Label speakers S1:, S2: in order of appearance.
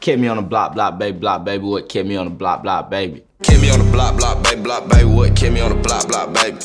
S1: Kept me on the block, block, baby, block, baby. What kept me on the block, block, baby?
S2: Kept me on the block, block, baby, block, baby. What kept me on the block, block, baby?